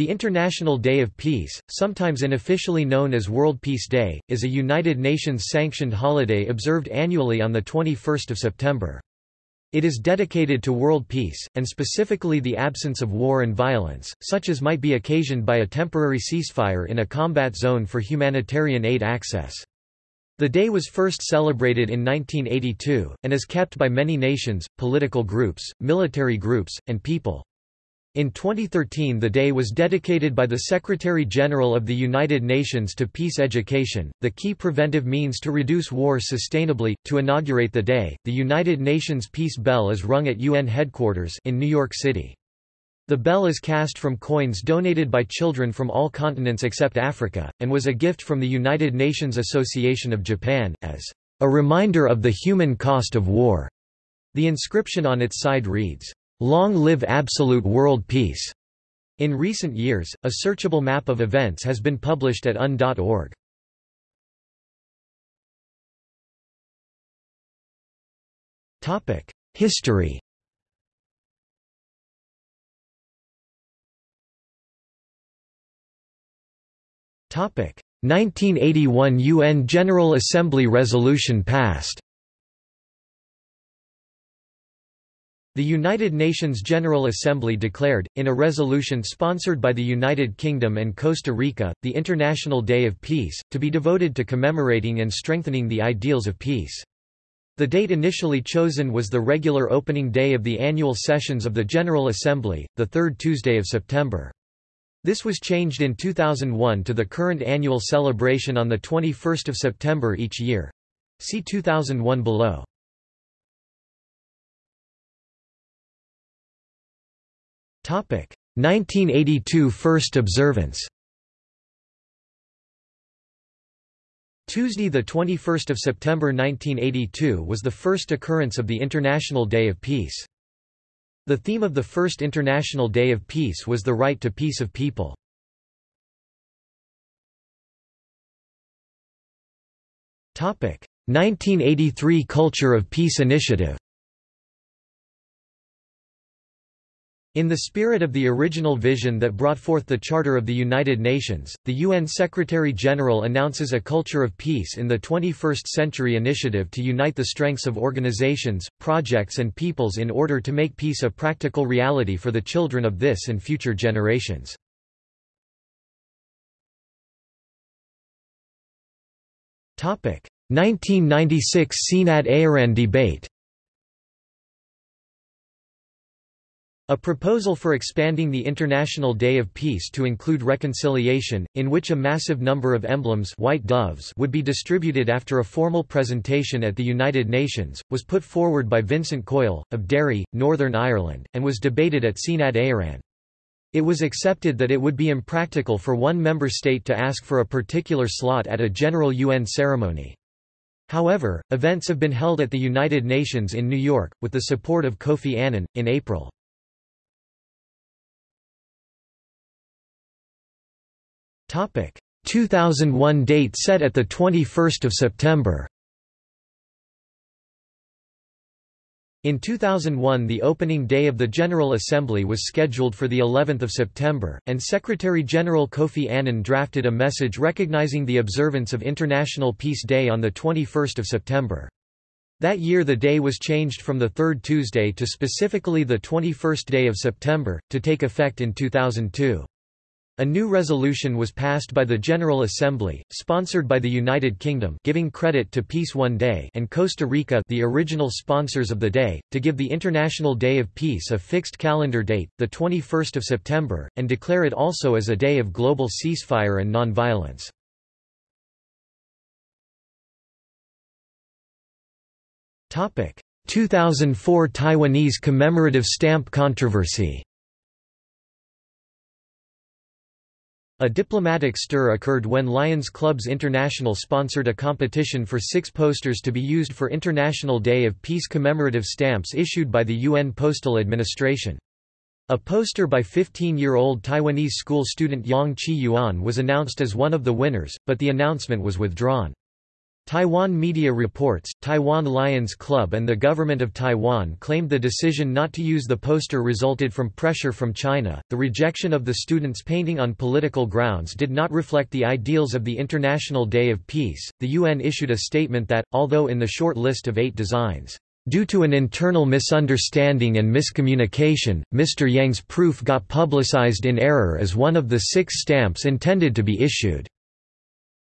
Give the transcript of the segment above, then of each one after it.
The International Day of Peace, sometimes unofficially known as World Peace Day, is a United Nations-sanctioned holiday observed annually on 21 September. It is dedicated to world peace, and specifically the absence of war and violence, such as might be occasioned by a temporary ceasefire in a combat zone for humanitarian aid access. The day was first celebrated in 1982, and is kept by many nations, political groups, military groups, and people. In 2013 the day was dedicated by the Secretary-General of the United Nations to peace education, the key preventive means to reduce war sustainably. To inaugurate the day, the United Nations Peace Bell is rung at UN headquarters in New York City. The bell is cast from coins donated by children from all continents except Africa, and was a gift from the United Nations Association of Japan, as a reminder of the human cost of war. The inscription on its side reads, Long live absolute world peace. In recent years, a searchable map of events has been published at un.org. Topic: History. Topic: 1981 UN General Assembly resolution passed. The United Nations General Assembly declared, in a resolution sponsored by the United Kingdom and Costa Rica, the International Day of Peace, to be devoted to commemorating and strengthening the ideals of peace. The date initially chosen was the regular opening day of the annual sessions of the General Assembly, the third Tuesday of September. This was changed in 2001 to the current annual celebration on 21 September each year. See 2001 below. 1982 First observance Tuesday 21 September 1982 was the first occurrence of the International Day of Peace. The theme of the first International Day of Peace was the right to peace of people. Topic: 1983 Culture of Peace Initiative In the spirit of the original vision that brought forth the Charter of the United Nations, the UN Secretary-General announces a culture of peace in the 21st century initiative to unite the strengths of organizations, projects and peoples in order to make peace a practical reality for the children of this and future generations. Topic: 1996 Seanad Éireann debate A proposal for expanding the International Day of Peace to include reconciliation, in which a massive number of emblems white doves would be distributed after a formal presentation at the United Nations, was put forward by Vincent Coyle, of Derry, Northern Ireland, and was debated at Seanad Éireann. It was accepted that it would be impractical for one member state to ask for a particular slot at a general UN ceremony. However, events have been held at the United Nations in New York, with the support of Kofi Annan, in April. 2001 date set at 21 September In 2001 the opening day of the General Assembly was scheduled for the 11th of September, and Secretary-General Kofi Annan drafted a message recognizing the observance of International Peace Day on 21 September. That year the day was changed from the third Tuesday to specifically the 21st day of September, to take effect in 2002. A new resolution was passed by the General Assembly, sponsored by the United Kingdom giving credit to Peace One Day and Costa Rica the original sponsors of the day, to give the International Day of Peace a fixed calendar date, 21 September, and declare it also as a day of global ceasefire and non-violence. Topic: 2004 Taiwanese commemorative stamp controversy. A diplomatic stir occurred when Lions Clubs International sponsored a competition for six posters to be used for International Day of Peace commemorative stamps issued by the UN Postal Administration. A poster by 15-year-old Taiwanese school student Yang Chi Yuan was announced as one of the winners, but the announcement was withdrawn. Taiwan media reports, Taiwan Lions Club and the government of Taiwan claimed the decision not to use the poster resulted from pressure from China. The rejection of the students' painting on political grounds did not reflect the ideals of the International Day of Peace. The UN issued a statement that, although in the short list of eight designs, Due to an internal misunderstanding and miscommunication, Mr. Yang's proof got publicized in error as one of the six stamps intended to be issued.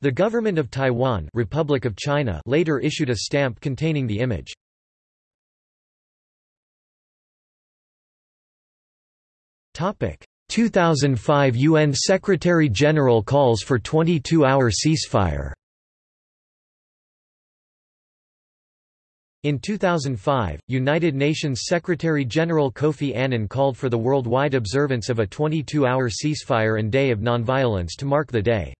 The government of Taiwan Republic of China later issued a stamp containing the image. Topic: 2005 UN Secretary-General calls for 22-hour ceasefire. In 2005, United Nations Secretary-General Kofi Annan called for the worldwide observance of a 22-hour ceasefire and day of nonviolence to mark the day.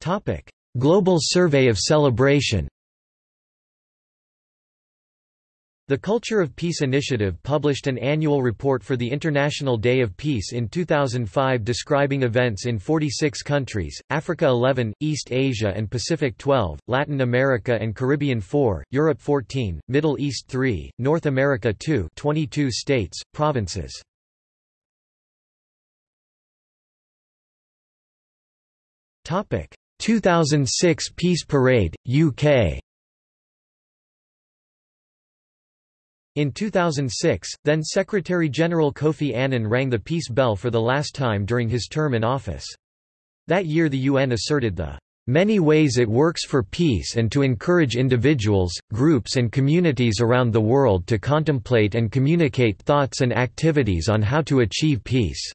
Topic: Global Survey of Celebration. The Culture of Peace Initiative published an annual report for the International Day of Peace in 2005 describing events in 46 countries, Africa 11, East Asia and Pacific 12, Latin America and Caribbean 4, Europe 14, Middle East 3, North America 2 22 states, provinces. Topic: 2006 Peace Parade, UK In 2006, then Secretary-General Kofi Annan rang the peace bell for the last time during his term in office. That year the UN asserted the many ways it works for peace and to encourage individuals, groups and communities around the world to contemplate and communicate thoughts and activities on how to achieve peace.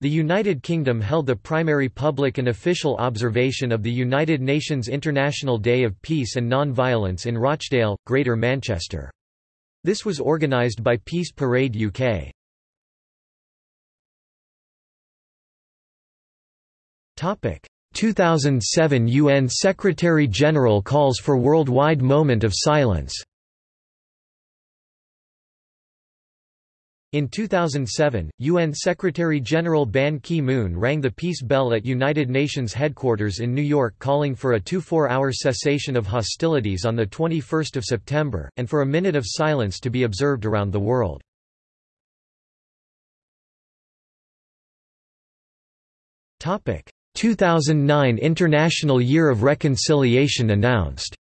The United Kingdom held the primary public and official observation of the United Nations International Day of Peace and Non-Violence in Rochdale, Greater Manchester. This was organised by Peace Parade UK. Topic: 2007 UN Secretary-General calls for worldwide moment of silence. In 2007, UN Secretary-General Ban Ki-moon rang the peace bell at United Nations headquarters in New York calling for a 24-hour cessation of hostilities on 21 September, and for a minute of silence to be observed around the world. Topic: 2009 International Year of Reconciliation announced.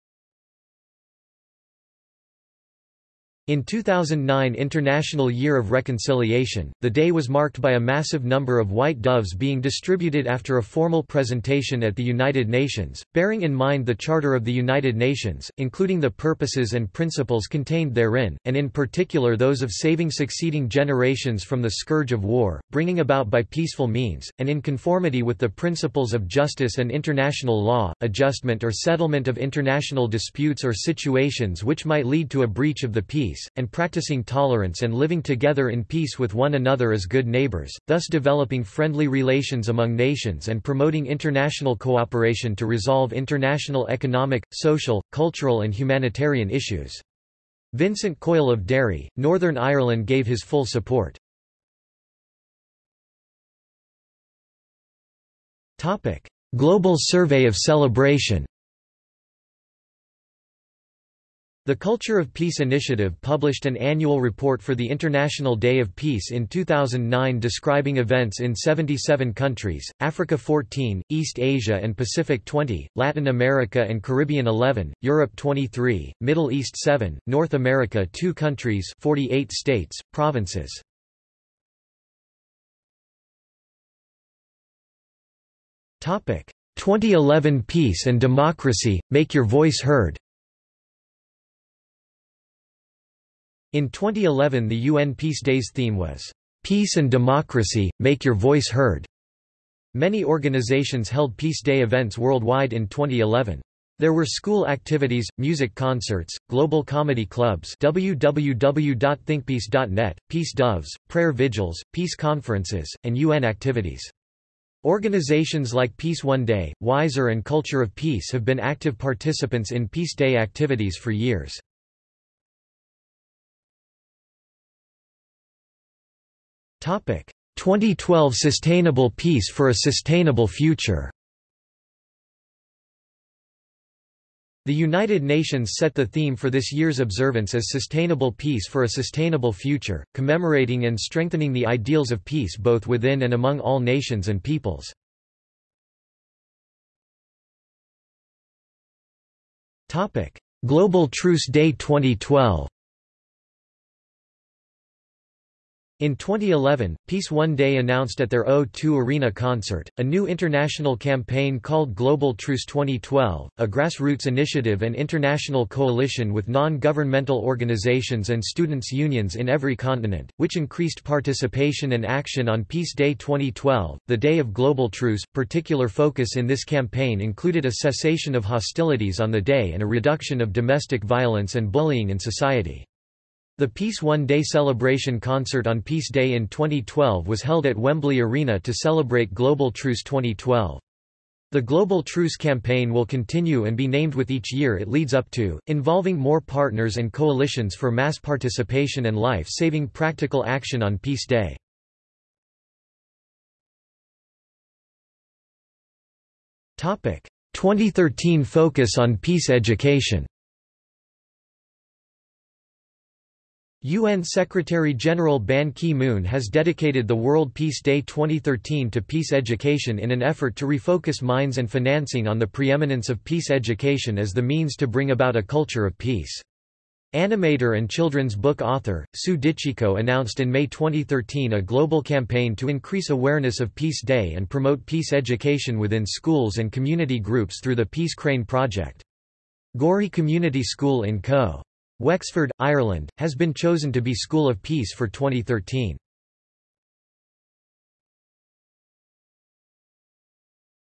In 2009 International Year of Reconciliation, the day was marked by a massive number of white doves being distributed after a formal presentation at the United Nations, bearing in mind the Charter of the United Nations, including the purposes and principles contained therein, and in particular those of saving succeeding generations from the scourge of war, bringing about by peaceful means, and in conformity with the principles of justice and international law, adjustment or settlement of international disputes or situations which might lead to a breach of the peace peace, and practicing tolerance and living together in peace with one another as good neighbors, thus developing friendly relations among nations and promoting international cooperation to resolve international economic, social, cultural and humanitarian issues. Vincent Coyle of Derry, Northern Ireland gave his full support. Global Survey of Celebration The Culture of Peace Initiative published an annual report for the International Day of Peace in 2009 describing events in 77 countries, Africa 14, East Asia and Pacific 20, Latin America and Caribbean 11, Europe 23, Middle East 7, North America 2 countries 48 states, provinces. Topic: 2011 Peace and Democracy, Make Your Voice Heard In 2011 the UN Peace Days theme was, "'Peace and Democracy, Make Your Voice Heard'". Many organizations held Peace Day events worldwide in 2011. There were school activities, music concerts, global comedy clubs www.thinkpeace.net, peace doves, prayer vigils, peace conferences, and UN activities. Organizations like Peace One Day, Wiser and Culture of Peace have been active participants in Peace Day activities for years. 2012 Sustainable Peace for a Sustainable Future. The United Nations set the theme for this year's observance as Sustainable Peace for a Sustainable Future, commemorating and strengthening the ideals of peace both within and among all nations and peoples. Global Truce Day 2012 In 2011, Peace One Day announced at their O2 Arena concert, a new international campaign called Global Truce 2012, a grassroots initiative and international coalition with non-governmental organizations and students' unions in every continent, which increased participation and action on Peace Day 2012, the Day of Global Truce. Particular focus in this campaign included a cessation of hostilities on the day and a reduction of domestic violence and bullying in society. The Peace One Day celebration concert on Peace Day in 2012 was held at Wembley Arena to celebrate Global Truce 2012. The Global Truce campaign will continue and be named with each year it leads up to, involving more partners and coalitions for mass participation and life-saving practical action on Peace Day. Topic: 2013 focus on peace education. UN Secretary-General Ban Ki-moon has dedicated the World Peace Day 2013 to peace education in an effort to refocus minds and financing on the preeminence of peace education as the means to bring about a culture of peace. Animator and children's book author, Sue DiCicco announced in May 2013 a global campaign to increase awareness of Peace Day and promote peace education within schools and community groups through the Peace Crane Project. Gorey Community School in Co. Wexford, Ireland, has been chosen to be School of Peace for 2013.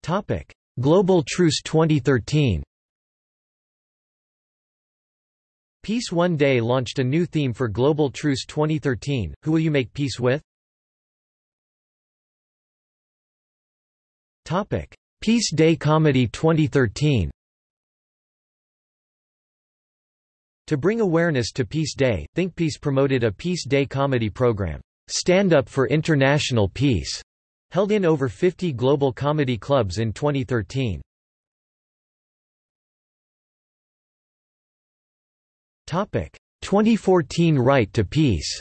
Topic: Global Truce 2013 Peace One Day launched a new theme for Global Truce 2013, Who Will You Make Peace With? Topic: Peace Day Comedy 2013 To bring awareness to Peace Day, ThinkPeace promoted a Peace Day comedy program, Stand Up for International Peace, held in over 50 global comedy clubs in 2013. Topic: 2014 Right to Peace.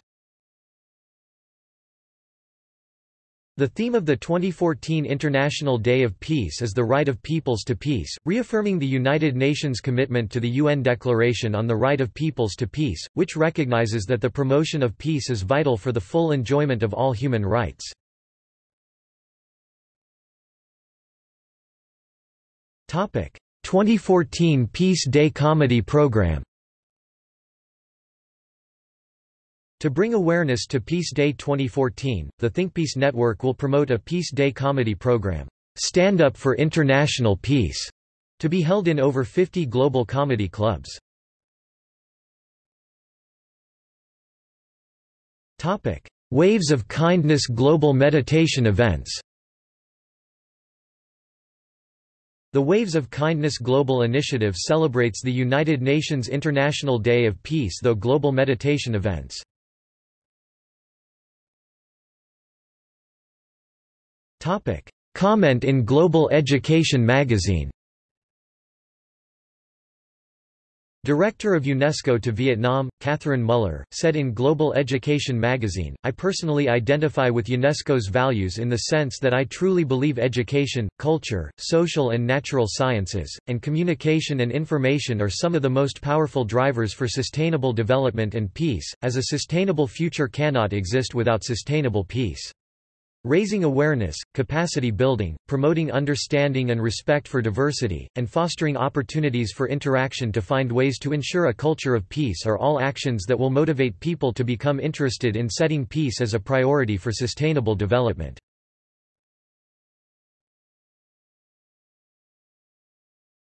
The theme of the 2014 International Day of Peace is the right of peoples to peace, reaffirming the United Nations commitment to the UN Declaration on the Right of Peoples to Peace, which recognizes that the promotion of peace is vital for the full enjoyment of all human rights. Topic: 2014 Peace Day Comedy Program To bring awareness to Peace Day 2014, the ThinkPeace Network will promote a Peace Day comedy program, Stand Up for International Peace, to be held in over 50 global comedy clubs. Topic: Waves of Kindness Global Meditation Events The Waves of Kindness Global Initiative celebrates the United Nations International Day of Peace though global meditation events. Comment in Global Education magazine Director of UNESCO to Vietnam, Catherine Muller, said in Global Education magazine, I personally identify with UNESCO's values in the sense that I truly believe education, culture, social and natural sciences, and communication and information are some of the most powerful drivers for sustainable development and peace, as a sustainable future cannot exist without sustainable peace. Raising awareness, capacity building, promoting understanding and respect for diversity, and fostering opportunities for interaction to find ways to ensure a culture of peace are all actions that will motivate people to become interested in setting peace as a priority for sustainable development.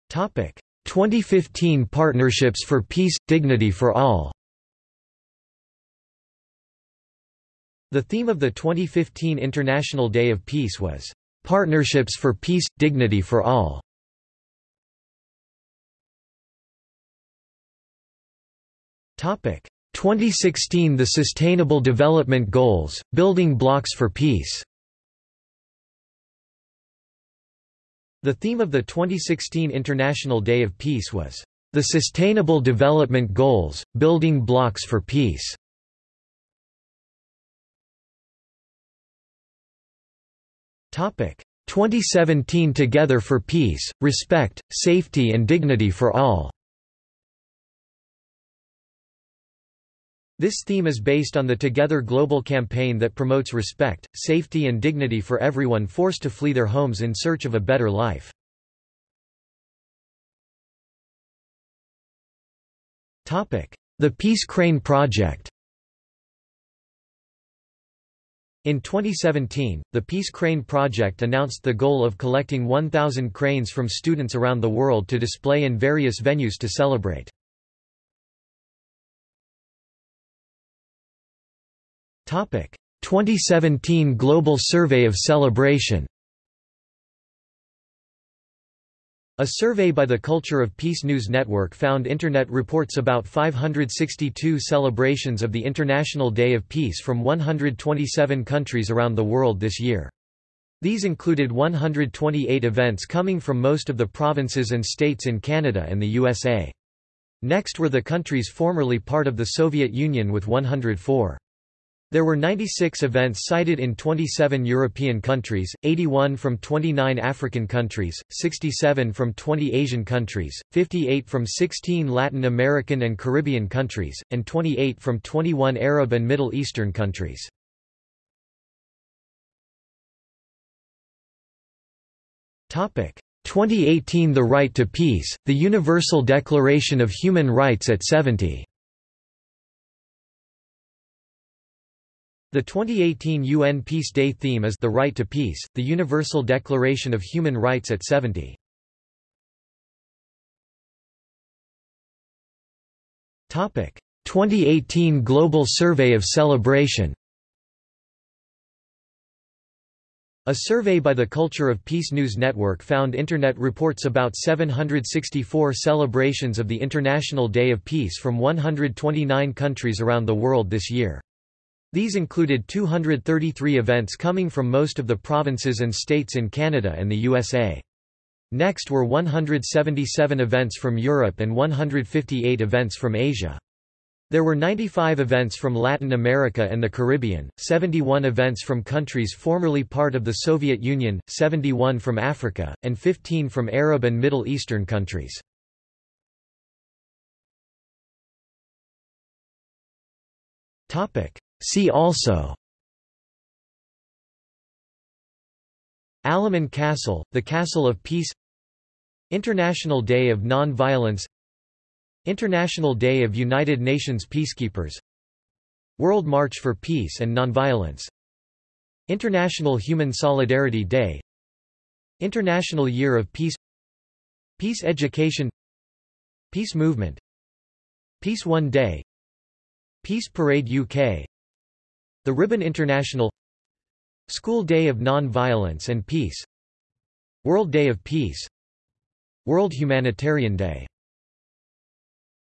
Topic: 2015 Partnerships for Peace Dignity for All. The theme of the 2015 International Day of Peace was, "...partnerships for peace, dignity for all". Topic: 2016 The Sustainable Development Goals, Building Blocks for Peace The theme of the 2016 International Day of Peace was, "...the Sustainable Development Goals, Building Blocks for Peace." 2017 Together for Peace, Respect, Safety and Dignity for All. This theme is based on the Together Global campaign that promotes respect, safety and dignity for everyone forced to flee their homes in search of a better life. The Peace Crane Project In 2017, the Peace Crane Project announced the goal of collecting 1,000 cranes from students around the world to display in various venues to celebrate. Topic: 2017 Global Survey of Celebration A survey by the Culture of Peace News Network found Internet reports about 562 celebrations of the International Day of Peace from 127 countries around the world this year. These included 128 events coming from most of the provinces and states in Canada and the USA. Next were the countries formerly part of the Soviet Union with 104. There were 96 events cited in 27 European countries, 81 from 29 African countries, 67 from 20 Asian countries, 58 from 16 Latin American and Caribbean countries, and 28 from 21 Arab and Middle Eastern countries. Topic 2018 The Right to Peace, the Universal Declaration of Human Rights at 70 The 2018 UN Peace Day theme is The Right to Peace, the Universal Declaration of Human Rights at 70. Topic: 2018 Global Survey of Celebration. A survey by the Culture of Peace News Network found Internet reports about 764 celebrations of the International Day of Peace from 129 countries around the world this year. These included 233 events coming from most of the provinces and states in Canada and the USA. Next were 177 events from Europe and 158 events from Asia. There were 95 events from Latin America and the Caribbean, 71 events from countries formerly part of the Soviet Union, 71 from Africa, and 15 from Arab and Middle Eastern countries. See also Alamein Castle, the Castle of Peace International Day of Non-Violence International Day of United Nations Peacekeepers World March for Peace and Nonviolence International Human Solidarity Day International Year of Peace Peace Education Peace Movement Peace One Day Peace Parade UK the Ribbon International School Day of Non-Violence and Peace World Day of Peace World Humanitarian Day